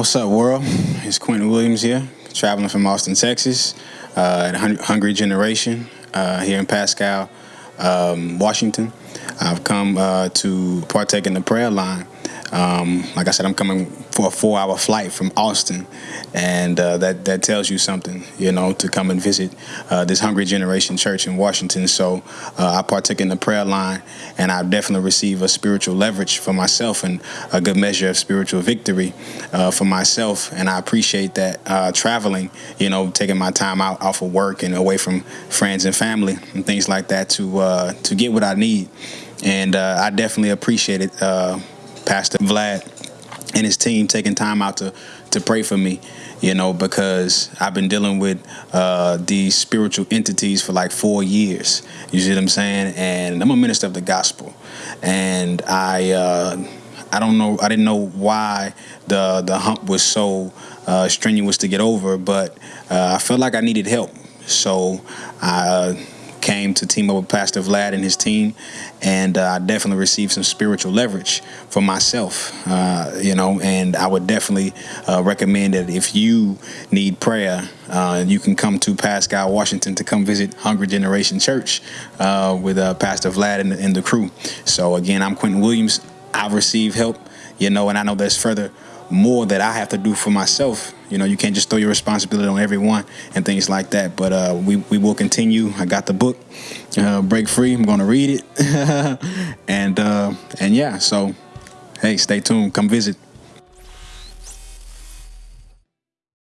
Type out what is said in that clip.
What's up, world? It's Quentin Williams here, traveling from Austin, Texas, uh, at Hungry Generation uh, here in Pasco, um, Washington. I've come uh, to partake in the prayer line. Um, like I said, I'm coming for a four-hour flight from Austin, and uh, that that tells you something, you know, to come and visit uh, this Hungry Generation Church in Washington. So uh, I partake in the prayer line, and I definitely receive a spiritual leverage for myself and a good measure of spiritual victory uh, for myself. And I appreciate that uh, traveling, you know, taking my time out off of work and away from friends and family and things like that to uh, to get what I need. And I definitely appreciate it, Pastor Vlad and his team taking time out to to pray for me you know because i've been dealing with uh, these spiritual entities for like four years. You see what i'm saying? And i'm a minister of the gospel. And i uh, i don't know i didn't know why the the hump was so uh, strenuous to get over but uh, i felt like i needed help. So i uh, came to team up with Pastor Vlad and his team, and uh, I definitely received some spiritual leverage for myself, uh, you know, and I would definitely uh, recommend that if you need prayer, uh, you can come to Pasco, Washington to come visit Hungry Generation Church uh, with uh, Pastor Vlad and and the crew. So again, I'm Quentin Williams. I've received help, you know, and I know there's further more that I have to do for myself. You know, you can't just throw your responsibility on everyone and things like that. But uh, we we will continue. I got the book, uh, Break Free. I'm going to read it, and uh, and yeah. So, hey, stay tuned. Come visit.